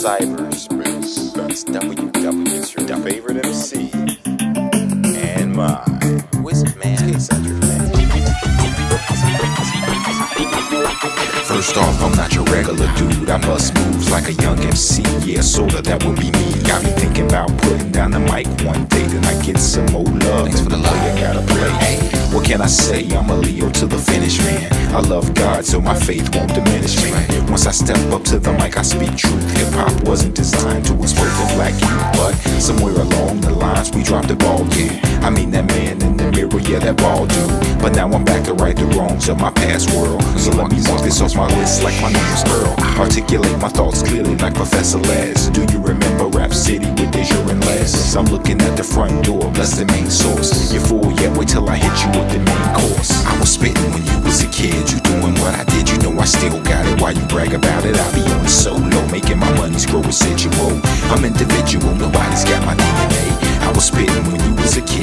cyberspace. That's WW, it's your favorite MC and my wizard man. First off, I'm not your regular dude. I bust moves like a young MC. Yeah, soda, that would be me. Got me thinking about putting down the mic one day. Then I get some old can I say? I'm a Leo to the finish, man. I love God, so my faith won't diminish me. Once I step up to the mic, I speak truth. Hip hop wasn't designed to expose the black youth, but somewhere along the we dropped the ball. Yeah, I mean that man in the mirror, yeah, that ball dude. But now I'm back to right the wrongs of my past world. So let me mark this off my list like my name is Earl. Articulate my thoughts clearly like Professor Les. Do you remember Rap City with Deja and Les? I'm looking at the front door, bless the main source. You fool, yeah, wait till I hit you with the main course. I was spitting when you was a kid, you doing what I did, you know I still got it. Why you brag about it? I be on solo, making my money's grow residual. I'm individual, nobody's got my DNA. Was spitting kid,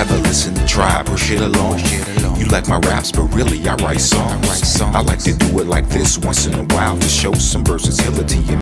rather listen to Tribe or shit alone. You like my raps, but really I write songs. I like to do it like this once in a while to show some versatility.